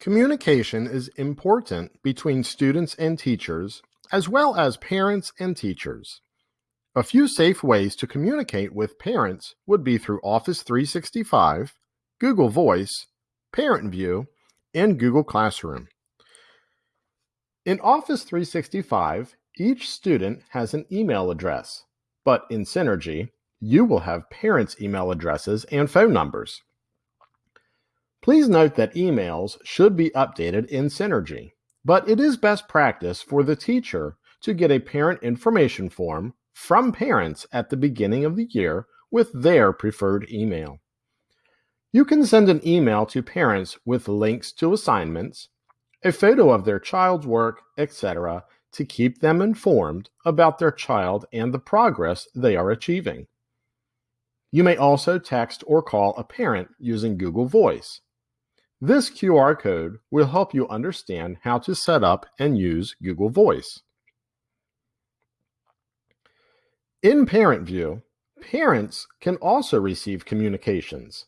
Communication is important between students and teachers, as well as parents and teachers. A few safe ways to communicate with parents would be through Office 365, Google Voice, ParentVUE, and Google Classroom. In Office 365, each student has an email address, but in Synergy, you will have parents' email addresses and phone numbers. Please note that emails should be updated in Synergy, but it is best practice for the teacher to get a parent information form from parents at the beginning of the year with their preferred email. You can send an email to parents with links to assignments, a photo of their child's work, etc., to keep them informed about their child and the progress they are achieving. You may also text or call a parent using Google Voice. This QR code will help you understand how to set up and use Google Voice. In ParentVUE, parents can also receive communications.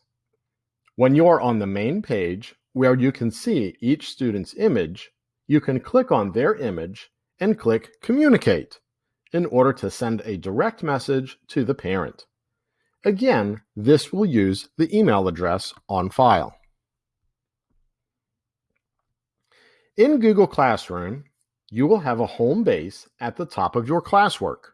When you are on the main page where you can see each student's image, you can click on their image and click Communicate in order to send a direct message to the parent. Again, this will use the email address on file. In Google Classroom, you will have a home base at the top of your classwork.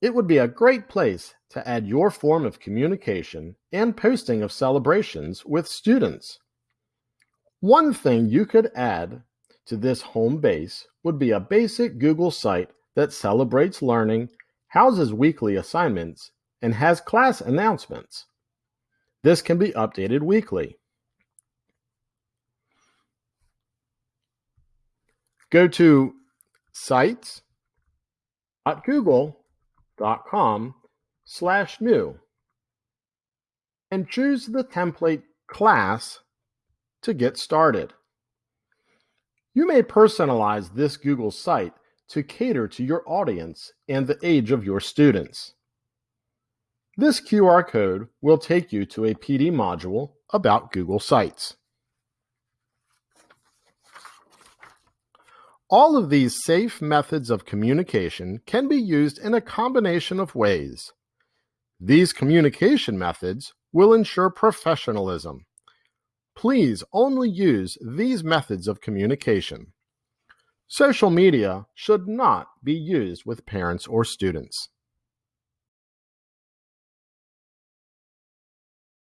It would be a great place to add your form of communication and posting of celebrations with students. One thing you could add to this home base would be a basic Google site that celebrates learning, houses weekly assignments, and has class announcements. This can be updated weekly. Go to sites.google.com slash new and choose the template class to get started. You may personalize this Google site to cater to your audience and the age of your students. This QR code will take you to a PD module about Google Sites. All of these safe methods of communication can be used in a combination of ways. These communication methods will ensure professionalism. Please only use these methods of communication. Social media should not be used with parents or students.